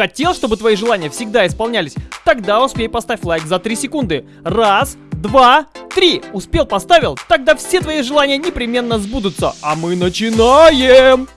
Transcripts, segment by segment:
Хотел, чтобы твои желания всегда исполнялись? Тогда успей поставь лайк за 3 секунды. Раз, два, три. Успел, поставил? Тогда все твои желания непременно сбудутся. А мы начинаем!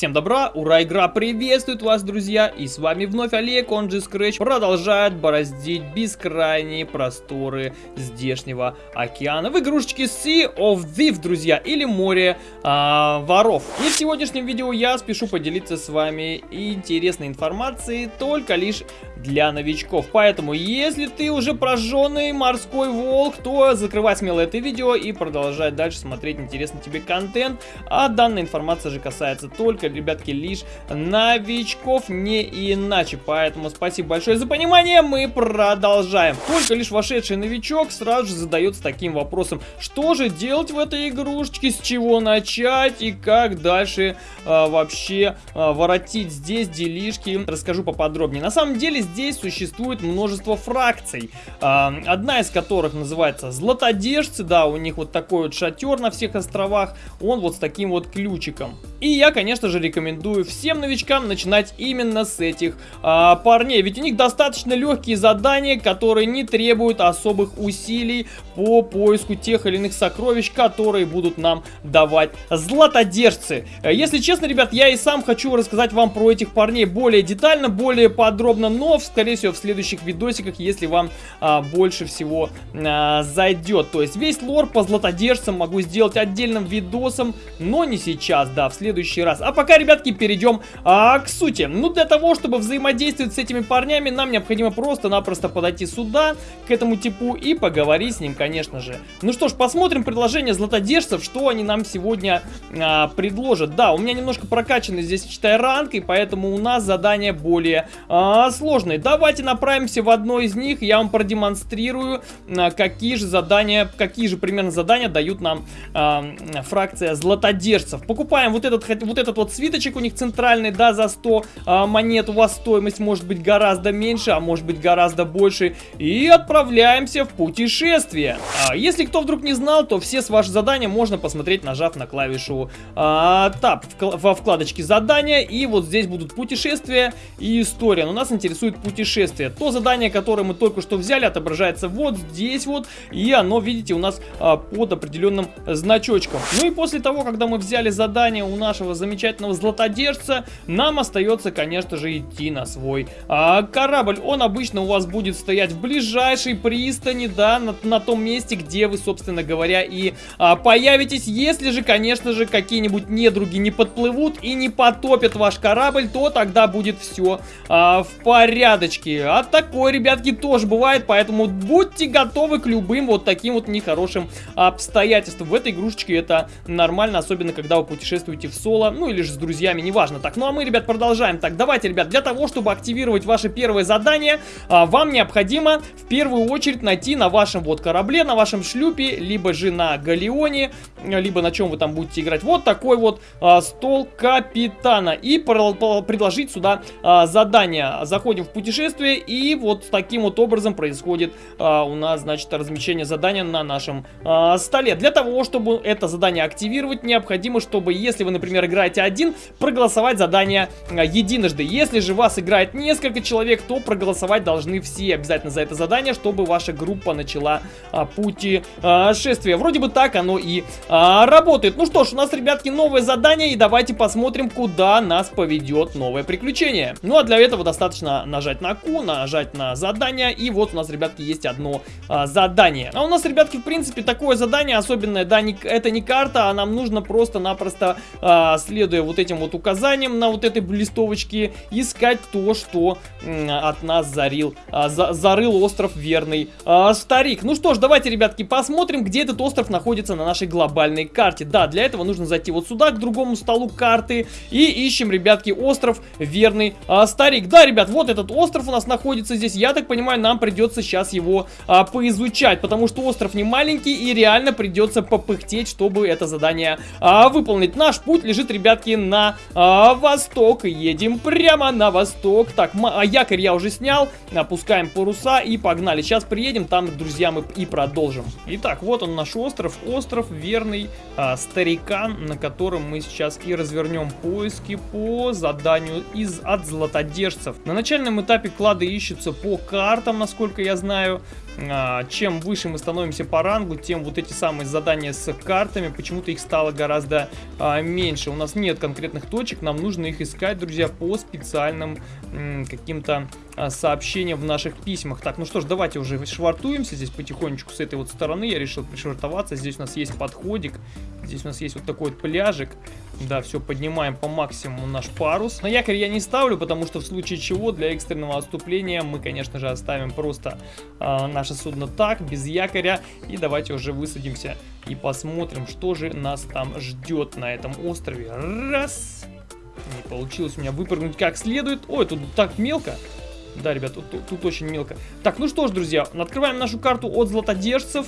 Всем добра, ура, игра приветствует вас, друзья, и с вами вновь Олег, он же Scratch, продолжает бороздить бескрайние просторы здешнего океана в игрушечке Sea of Thief, друзья, или море а, воров. И в сегодняшнем видео я спешу поделиться с вами интересной информацией только лишь для новичков. Поэтому, если ты уже прожженный морской волк, то закрывай смело это видео и продолжай дальше смотреть интересный тебе контент. А данная информация же касается только, ребятки, лишь новичков, не иначе. Поэтому спасибо большое за понимание, мы продолжаем. Только лишь вошедший новичок сразу же задается таким вопросом, что же делать в этой игрушечке, с чего начать и как дальше а, вообще а, воротить здесь делишки. Расскажу поподробнее. На самом деле здесь существует множество фракций. Одна из которых называется Златодержцы. Да, у них вот такой вот шатер на всех островах. Он вот с таким вот ключиком. И я, конечно же, рекомендую всем новичкам начинать именно с этих а, парней. Ведь у них достаточно легкие задания, которые не требуют особых усилий по поиску тех или иных сокровищ, которые будут нам давать златодержцы. Если честно, ребят, я и сам хочу рассказать вам про этих парней более детально, более подробно, но скорее всего, в следующих видосиках, если вам а, больше всего а, зайдет. То есть весь лор по златодержцам могу сделать отдельным видосом, но не сейчас, да, в следующий раз. А пока, ребятки, перейдем а, к сути. Ну, для того, чтобы взаимодействовать с этими парнями, нам необходимо просто-напросто подойти сюда, к этому типу, и поговорить с ним, конечно же. Ну что ж, посмотрим предложение златодержцев, что они нам сегодня а, предложат. Да, у меня немножко прокачаны здесь, читай, ранг, и поэтому у нас задание более а, сложное. Давайте направимся в одно из них. Я вам продемонстрирую, а, какие же задания, какие же примерно задания дают нам э, фракция златодержцев. Покупаем вот этот, вот этот вот свиточек у них центральный, да, за 100 э, монет. У вас стоимость может быть гораздо меньше, а может быть гораздо больше. И отправляемся в путешествие. А, если кто вдруг не знал, то все ваши задания можно посмотреть, нажав на клавишу а, Tab во вкладочке задания. И вот здесь будут путешествия и история. Но нас интересует путешествие. То задание, которое мы только что взяли, отображается вот здесь вот. И оно, видите, у нас а, под определенным значочком. Ну и после того, когда мы взяли задание у нашего замечательного златодержца, нам остается, конечно же, идти на свой а, корабль. Он обычно у вас будет стоять в ближайшей пристани, да, на, на том месте, где вы, собственно говоря, и а, появитесь. Если же, конечно же, какие-нибудь недруги не подплывут и не потопят ваш корабль, то тогда будет все а, в порядочке. А такое, ребятки, тоже бывает, поэтому будьте готовы к любым вот таким вот нехорошим обстоятельствам. В этой игрушечке это нормально, особенно когда вы путешествуете в соло, ну или же с друзьями, неважно. Так, ну а мы, ребят, продолжаем. Так, давайте, ребят, для того, чтобы активировать ваше первое задание, а, вам необходимо в первую очередь найти на вашем вот корабле, на вашем шлюпе, либо же на галеоне, либо на чем вы там будете играть, вот такой вот а, стол капитана. И предложить сюда а, задание. Заходим в путешествие. И вот таким вот образом происходит а, у нас, значит, размещение задания на нашем а, столе. Для того, чтобы это задание активировать, необходимо, чтобы, если вы, например, играете один, проголосовать задание а, единожды. Если же вас играет несколько человек, то проголосовать должны все обязательно за это задание, чтобы ваша группа начала а, путешествие. Вроде бы так оно и а, работает. Ну что ж, у нас, ребятки, новое задание, и давайте посмотрим, куда нас поведет новое приключение. Ну а для этого достаточно нажать на Q, нажать на задание, и вот у нас, ребятки, есть одно а, задание. А у нас, ребятки, в принципе, такое задание особенное, да, не, это не карта, а нам нужно просто-напросто, а, следуя вот этим вот указаниям на вот этой листовочке, искать то, что от нас зарил, а, за, зарыл остров Верный а, Старик. Ну что ж, давайте, ребятки, посмотрим, где этот остров находится на нашей глобальной карте. Да, для этого нужно зайти вот сюда, к другому столу карты, и ищем, ребятки, остров Верный а, Старик. Да, ребят, вот этот остров у нас находится здесь. Я так понимаю, нам придется сейчас его а, поизучать, потому что остров не маленький и реально придется попыхтеть, чтобы это задание а, выполнить. Наш путь лежит, ребятки, на а, восток. Едем прямо на восток. Так, а, якорь я уже снял. Опускаем паруса и погнали. Сейчас приедем, там, друзья, мы и продолжим. Итак, вот он наш остров. Остров верный а, старикан, на котором мы сейчас и развернем поиски по заданию из от златодержцев. На начальном этапе клады ищутся по картам, насколько я знаю. А, чем выше мы становимся по рангу, тем вот эти самые задания с картами, почему-то их стало гораздо а, меньше. У нас нет конкретных точек, нам нужно их искать, друзья, по специальным каким-то а, сообщениям в наших письмах. Так, ну что ж, давайте уже швартуемся здесь потихонечку с этой вот стороны. Я решил пришвартоваться. Здесь у нас есть подходик, здесь у нас есть вот такой вот пляжик. Да, все, поднимаем по максимуму наш парус. На якорь я не ставлю, потому что в случае чего для экстренного отступления мы, конечно же, оставим просто э, наше судно так, без якоря. И давайте уже высадимся и посмотрим, что же нас там ждет на этом острове. Раз. Не получилось у меня выпрыгнуть как следует. Ой, тут так мелко. Да, ребят, тут, тут, очень мелко. Так, ну что ж, друзья, открываем нашу карту от златодержцев.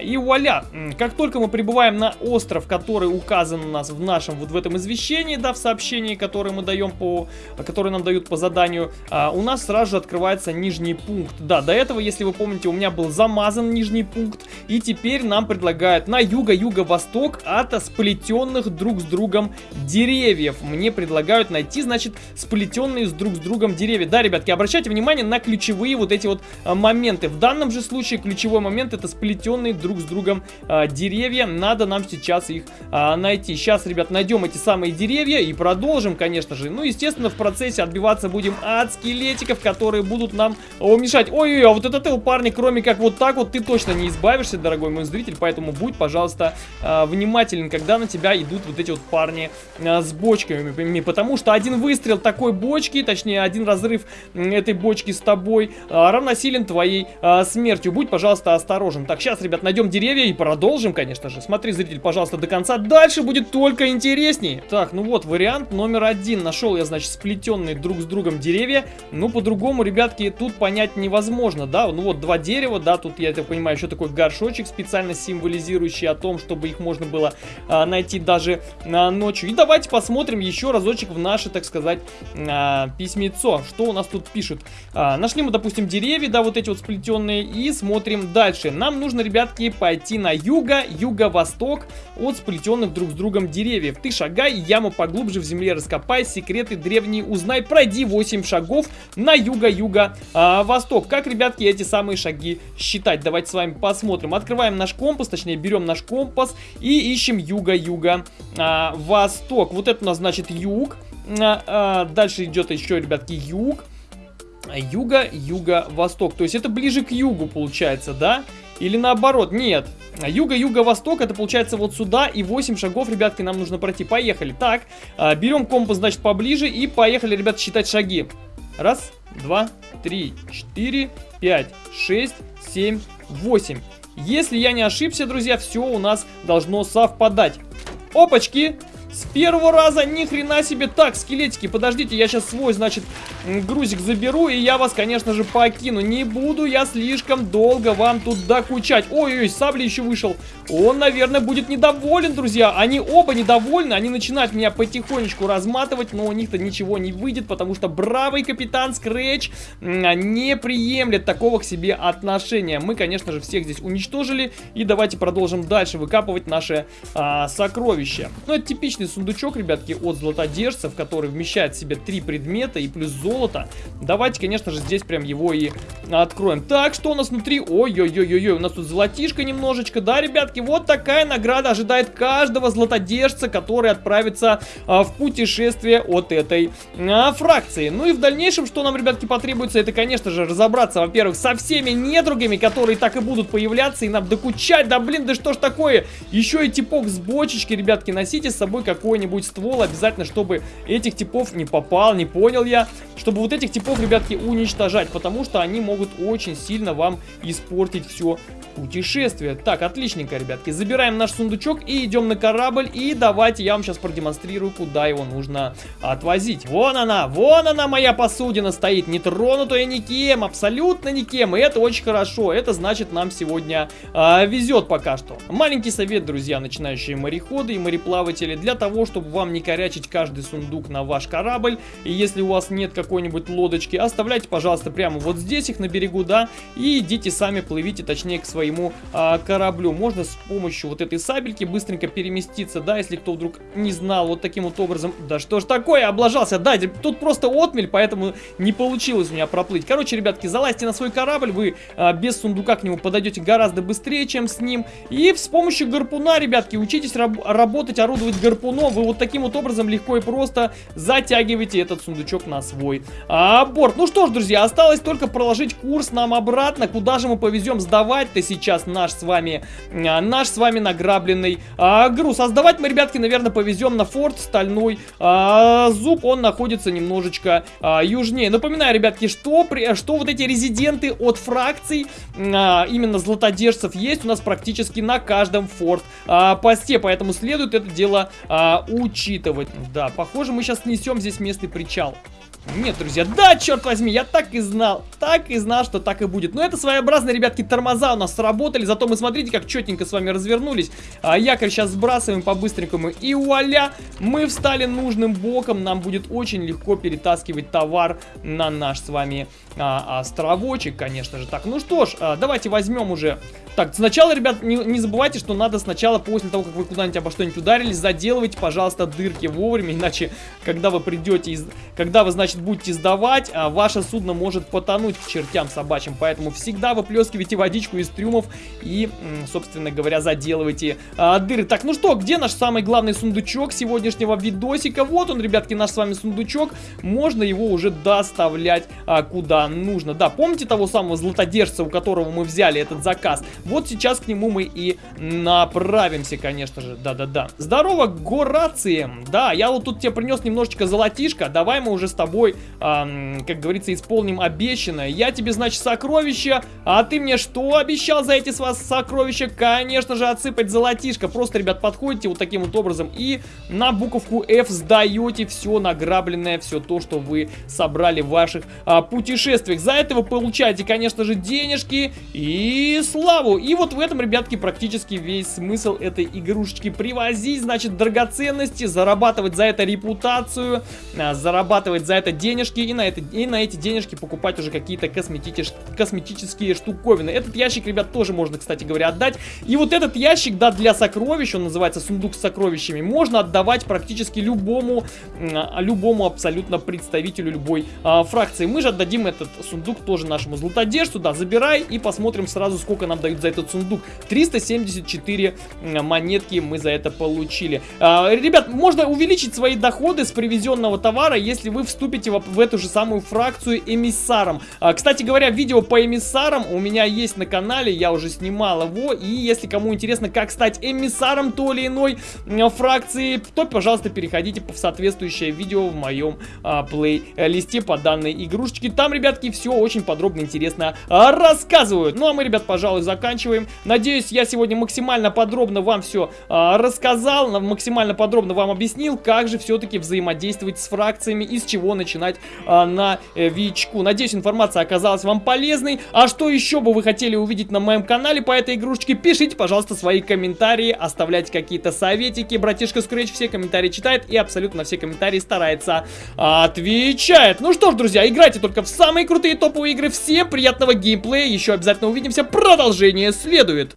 И вуаля, как только мы прибываем на остров, который указан у нас в нашем, вот в этом извещении, да, в сообщении, которое мы даем по, которое нам дают по заданию, а, у нас сразу же открывается нижний пункт. Да, до этого, если вы помните, у меня был замазан нижний пункт, и теперь нам предлагают на юго-юго-восток от сплетенных друг с другом деревьев. Мне предлагают найти, значит, сплетенные с друг с другом деревья. Да, ребятки, обращайте внимание на ключевые вот эти вот а, моменты. В данном же случае ключевой момент это сплетенные друг с другом а, деревья. Надо нам сейчас их а, найти. Сейчас, ребят, найдем эти самые деревья и продолжим, конечно же. Ну, естественно, в процессе отбиваться будем от скелетиков, которые будут нам о, мешать. Ой-ой-ой, а вот этот ты, парни, кроме как вот так вот, ты точно не избавишься, дорогой мой зритель. Поэтому будь, пожалуйста, а, внимателен, когда на тебя идут вот эти вот парни а, с бочками. Потому что один выстрел такой бочки, точнее, один разрыв этой бочки с тобой а, равносилен твоей а, смертью. Будь, пожалуйста, осторожен. Так, сейчас, ребят, найдем деревья и продолжим, конечно же. Смотри, зритель, пожалуйста, до конца. Дальше будет только интереснее. Так, ну вот, вариант номер один. Нашел я, значит, сплетенные друг с другом деревья. Ну, по-другому, ребятки, тут понять невозможно, да? Ну вот, два дерева, да, тут, я так понимаю, еще такой горшочек специально символизирующий о том, чтобы их можно было а, найти даже а, ночью. И давайте посмотрим еще разочек в наше, так сказать, а, письмецо. Что у нас тут пишут? А, нашли мы, допустим, деревья, да, вот эти вот сплетенные, и смотрим дальше. Нам нужно, ребятки, ребятки, пойти на юго, юго-восток от сплетенных друг с другом деревьев. Ты шагай, яму поглубже в земле раскопай, секреты древние узнай, пройди 8 шагов на юго-юго-восток. как, ребятки, эти самые шаги считать? Давайте с вами посмотрим. Открываем наш компас, точнее, берем наш компас и ищем юго-юго-восток. вот это у нас значит юг. А, а, дальше идет еще, ребятки, юг юга, юго-восток. То есть это ближе к югу получается, да? Или наоборот, нет. Юго-юго-восток, это получается вот сюда, и 8 шагов, ребятки, нам нужно пройти. Поехали. Так, а, берем компас, значит, поближе, и поехали, ребят, считать шаги. Раз, два, три, четыре, пять, шесть, семь, восемь. Если я не ошибся, друзья, все у нас должно совпадать. Опачки! С первого раза ни хрена себе. Так, скелетики, подождите, я сейчас свой, значит, грузик заберу, и я вас, конечно же, покину. Не буду я слишком долго вам тут докучать. Ой-ой, сабли еще вышел. Он, наверное, будет недоволен, друзья. Они оба недовольны, они начинают меня потихонечку разматывать, но у них-то ничего не выйдет, потому что бравый капитан Скретч не приемлет такого к себе отношения. Мы, конечно же, всех здесь уничтожили, и давайте продолжим дальше выкапывать наше а, сокровище. Ну, это типичный отличный сундучок, ребятки, от золотодержцев, который вмещает в себе три предмета и плюс золото. Давайте, конечно же, здесь прям его и откроем. Так, что у нас внутри? Ой-ой-ой-ой, у нас тут золотишко немножечко. Да, ребятки, вот такая награда ожидает каждого золотодержца, который отправится а, в путешествие от этой а, фракции. Ну и в дальнейшем, что нам, ребятки, потребуется, это, конечно же, разобраться, во-первых, со всеми недругами, которые так и будут появляться, и нам докучать. Да, блин, да что ж такое? Еще и типок с бочечки, ребятки, носите с собой, какой-нибудь ствол, обязательно, чтобы этих типов не попал, не понял я, чтобы вот этих типов, ребятки, уничтожать, потому что они могут очень сильно вам испортить все путешествие. Так, отличненько, ребятки. Забираем наш сундучок и идем на корабль. И давайте я вам сейчас продемонстрирую, куда его нужно отвозить. Вон она, вон она, моя посудина стоит. Не тронутая никем, абсолютно никем. И это очень хорошо. Это значит, нам сегодня а, везет пока что. Маленький совет, друзья, начинающие мореходы и мореплаватели. Для того, чтобы вам не корячить каждый сундук на ваш корабль. И если у вас нет какой-нибудь лодочки, оставляйте, пожалуйста, прямо вот здесь их на берегу, да. И идите сами, плывите, точнее, к своему а, кораблю. Можно с помощью вот этой сабельки быстренько переместиться, да, если кто вдруг не знал, вот таким вот образом. Да что ж такое, облажался, да, тут просто отмель, поэтому не получилось у меня проплыть. Короче, ребятки, залазьте на свой корабль, вы а, без сундука к нему подойдете гораздо быстрее, чем с ним. И с помощью гарпуна, ребятки, учитесь раб работать, орудовать гарпуном. Вы вот таким вот образом легко и просто затягиваете этот сундучок на свой а, борт. Ну что ж, друзья, осталось только проложить курс нам обратно. Куда же мы повезем сдавать-то сейчас наш с вами, а, наш с вами награбленный а, груз. А сдавать мы, ребятки, наверное, повезем на форт Стальной а, Зуб. Он находится немножечко а, южнее. Напоминаю, ребятки, что, при, что вот эти резиденты от фракций, а, именно златодержцев, есть у нас практически на каждом форт а. Поэтому следует это дело а, учитывать. Да, похоже, мы сейчас снесем здесь местный причал. Нет, друзья, да, черт возьми, я так и знал, так и знал, что так и будет. Но это своеобразные, ребятки, тормоза у нас сработали, зато мы, смотрите, как четенько с вами развернулись. А якорь сейчас сбрасываем по-быстренькому, и вуаля, мы встали нужным боком, нам будет очень легко перетаскивать товар на наш с вами а, островочек, конечно же. Так, ну что ж, а, давайте возьмем уже так, сначала, ребят, не, не забывайте, что надо сначала, после того, как вы куда-нибудь обо что-нибудь ударились, заделывайте, пожалуйста, дырки вовремя, иначе, когда вы придете, из... когда вы, значит, будете сдавать, а, ваше судно может потонуть к чертям собачьим, поэтому всегда выплескивайте водичку из трюмов и, собственно говоря, заделывайте а, дыры. Так, ну что, где наш самый главный сундучок сегодняшнего видосика? Вот он, ребятки, наш с вами сундучок, можно его уже доставлять а, куда нужно. Да, помните того самого златодержца, у которого мы взяли этот заказ? Вот сейчас к нему мы и направимся, конечно же. Да-да-да. Здорово, Горации. Да, я вот тут тебе принес немножечко золотишко. Давай мы уже с тобой, эм, как говорится, исполним обещанное. Я тебе, значит, сокровища. А ты мне что обещал за эти с вас сокровища? Конечно же, отсыпать золотишко. Просто, ребят, подходите вот таким вот образом и на буковку F сдаете все награбленное, все то, что вы собрали в ваших а, путешествиях. За это вы получаете, конечно же, денежки и славу. И вот в этом, ребятки, практически весь смысл этой игрушечки. Привозить, значит, драгоценности, зарабатывать за это репутацию, а, зарабатывать за это денежки и на, это, и на эти денежки покупать уже какие-то косметич, косметические штуковины. Этот ящик, ребят, тоже можно, кстати говоря, отдать. И вот этот ящик, да, для сокровищ, он называется сундук с сокровищами, можно отдавать практически любому, а, любому абсолютно представителю любой а, фракции. Мы же отдадим этот сундук тоже нашему златодержцу, да, забирай и посмотрим сразу, сколько нам дают за этот сундук. 374 монетки мы за это получили. А, ребят, можно увеличить свои доходы с привезенного товара, если вы вступите в, в эту же самую фракцию эмиссаром. А, кстати говоря, видео по эмиссарам у меня есть на канале, я уже снимал его. И если кому интересно, как стать эмиссаром той или иной фракции, то, пожалуйста, переходите в соответствующее видео в моем а, плейлисте по данной игрушечке. Там, ребятки, все очень подробно интересно а, рассказывают. Ну, а мы, ребят, пожалуй, заканчиваем. Надеюсь, я сегодня максимально подробно вам все а, рассказал, максимально подробно вам объяснил, как же все-таки взаимодействовать с фракциями и с чего начинать а, на э. Надеюсь, информация оказалась вам полезной. А что еще бы вы хотели увидеть на моем канале по этой игрушечке, пишите, пожалуйста, свои комментарии, оставляйте какие-то советики. Братишка Scratch все комментарии читает и абсолютно все комментарии старается отвечает. Ну что ж, друзья, играйте только в самые крутые топовые игры. Всем приятного геймплея. Еще обязательно увидимся. Продолжение следует.